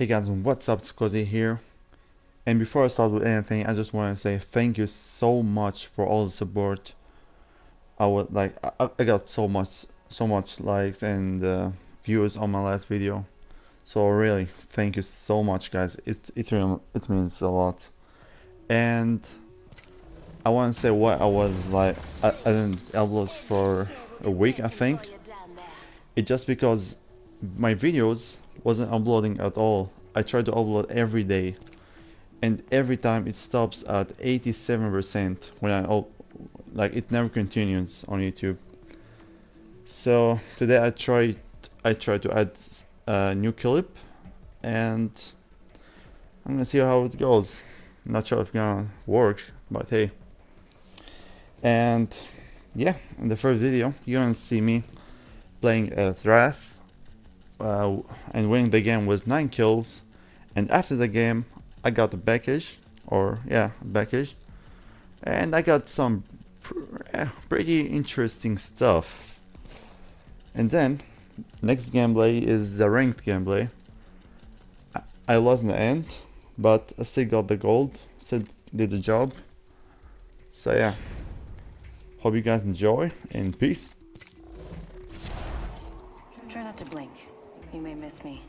Hey guys, what's up? It's Cozy here. And before I start with anything, I just want to say thank you so much for all the support. I would like I, I got so much so much likes and uh, views on my last video. So really, thank you so much, guys. It's it's real, it means a lot. And I want to say what I was like. I, I didn't upload for a week, I think. It just because my videos wasn't uploading at all. I tried to upload every day and every time it stops at 87% when I like it never continues on YouTube. So today I tried I tried to add a new clip and I'm gonna see how it goes. Not sure if it's gonna work, but hey. And yeah, in the first video you're gonna see me playing a Wraith uh, and winning the game with 9 kills. And after the game I got a package or yeah package. And I got some eh, pretty interesting stuff. And then next gameplay is the ranked gameplay. I, I lost in the end but I still got the gold still did the job. So yeah. Hope you guys enjoy and peace. Try not to blink you may miss me.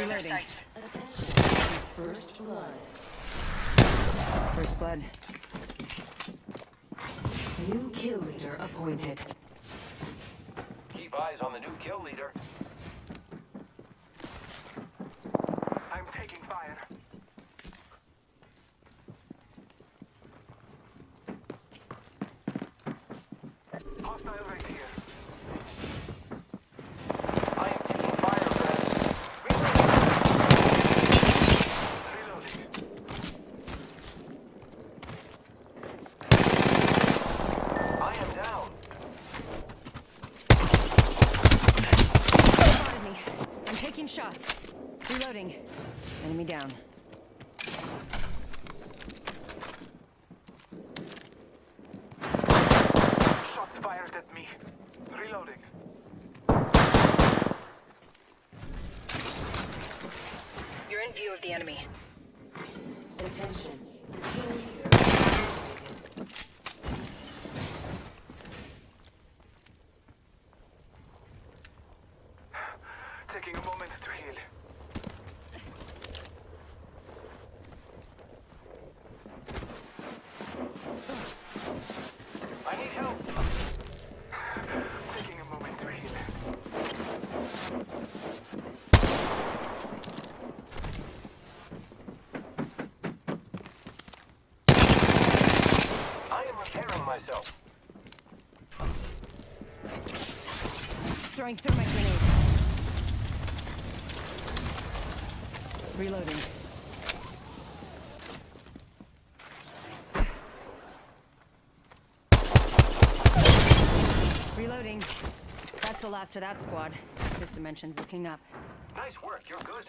Reloading. First blood. First blood. New kill leader appointed. Keep eyes on the new kill leader. I'm taking fire. Hostile right here. Shots. Reloading. Enemy down. Shots fired at me. Reloading. You're in view of the enemy. Attention. Taking a moment to heal. I need help. Taking a moment to heal. I am repairing myself. Throwing thermite grenade. Reloading. Reloading. That's the last of that squad. This dimension's looking up. Nice work, you're good.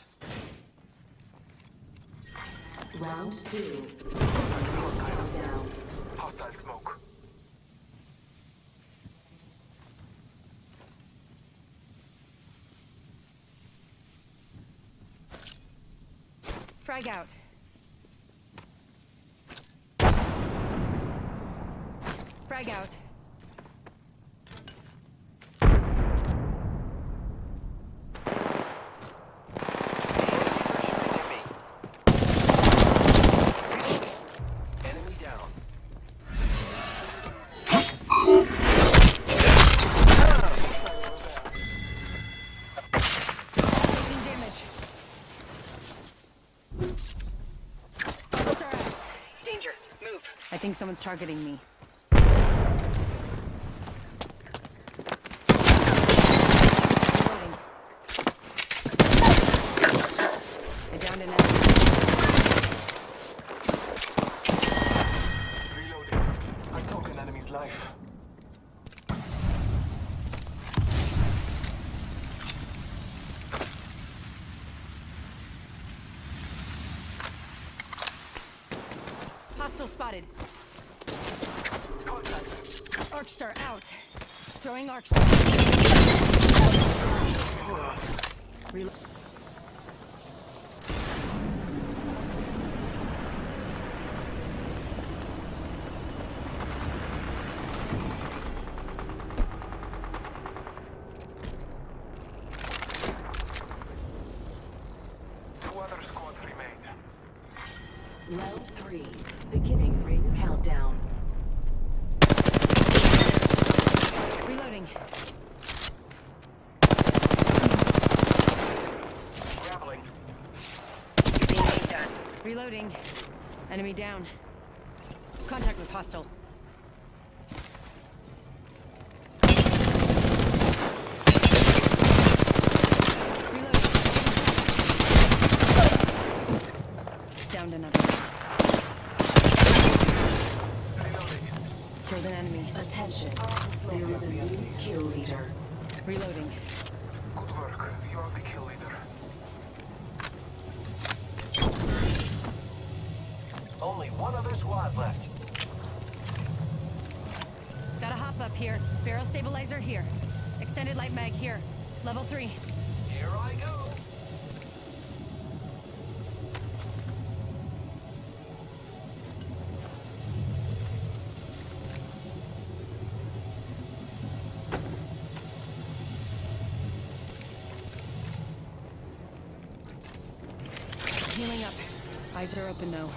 Round two. Countdown. Hostile smoke. Frag out. Frag out. Think someone's targeting me. spotted. Contact. Arcstar out. Throwing Arcstar. Reload. Two other squads remain. Round three. Beginning ring countdown. Reloading. Reloading. Enemy down. Contact with hostile. Reloading. Downed another. killed an enemy. Attention. There is a new kill leader. Reloading. Good work. You are the kill leader. Only one other squad left. Gotta hop up here. Barrel stabilizer here. Extended light mag here. Level 3. Eyes are open though.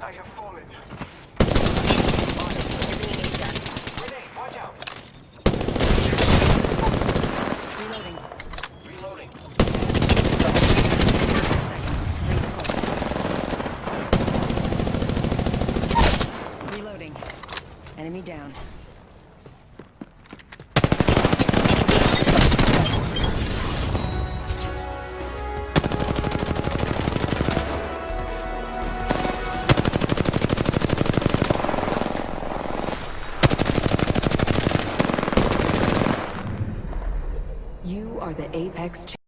I have fallen. Grenade, watch out. Reloading. Reloading. Five seconds. Rings close. Reloading. Enemy down. You are the Apex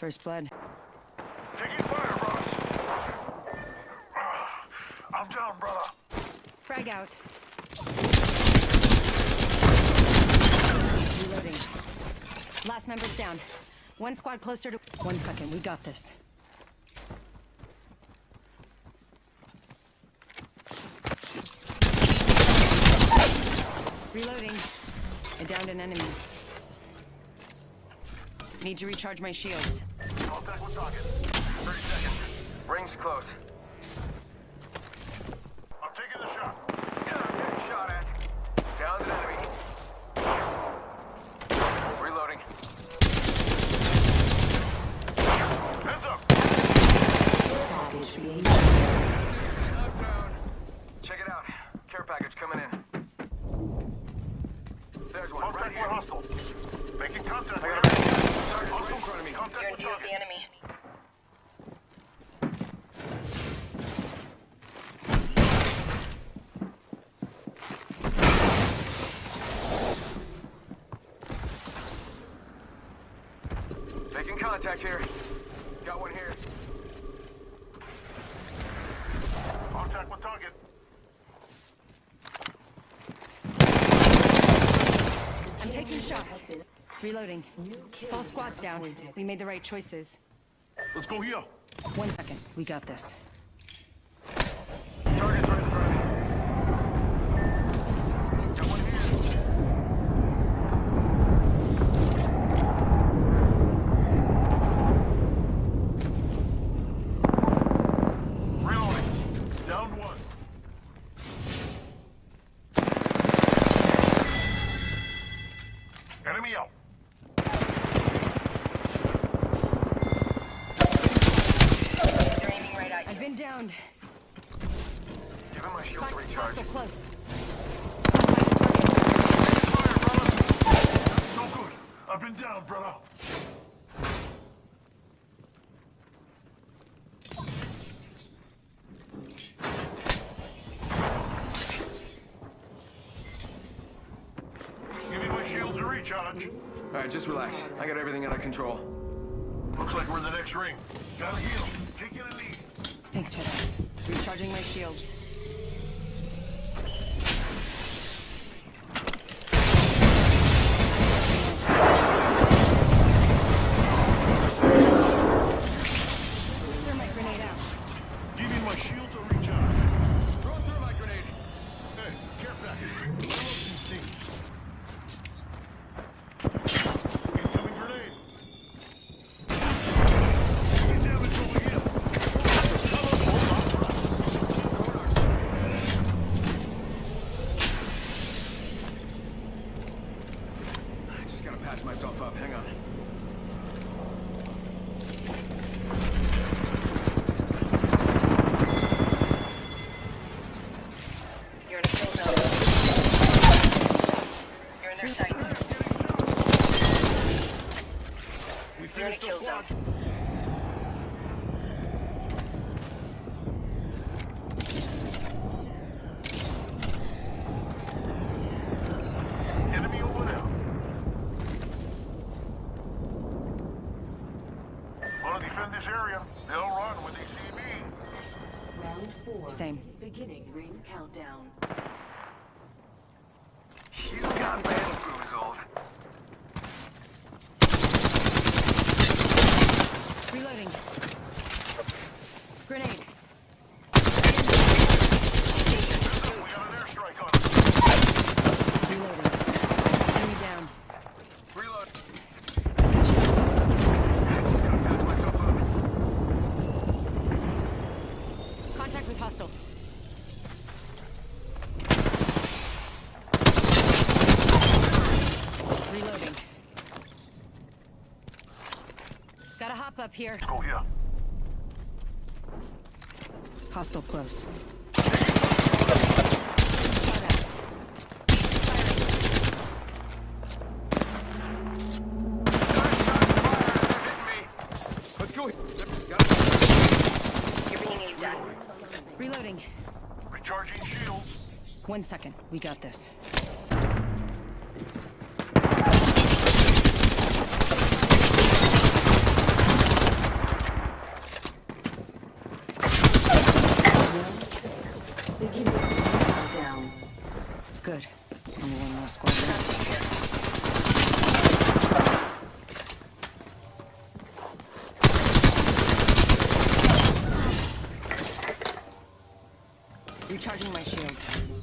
First blood. Taking fire, brothers. Ah, I'm down, brother. Frag out. Reloading. Last member's down. One squad closer to. One second, we got this. Reloading. I downed an enemy. Need to recharge my shields. Target. 30 seconds. Rings close. I'm taking the shot. Yeah, I'm getting shot at. Down an enemy. Reloading. Heads up. Package being Knockdown. Check it out. Care package coming in. There's one right Contact here. with hostile. Making contact. I got a with Target right in front of me. Contact with target. enemy. Making contact here. Got one here. Contact with target. I'm taking shots. Reloading. All squads down. We made the right choices. Let's go here. One second, we got this. Alright, just relax. I got everything under control. Looks like we're in the next ring. Gotta heal. Take it a knee. Thanks for that. Recharging my shields. We finished the squad. here. Let's go here. Hostile close. Reloading. One second. We got this. Recharging my shields.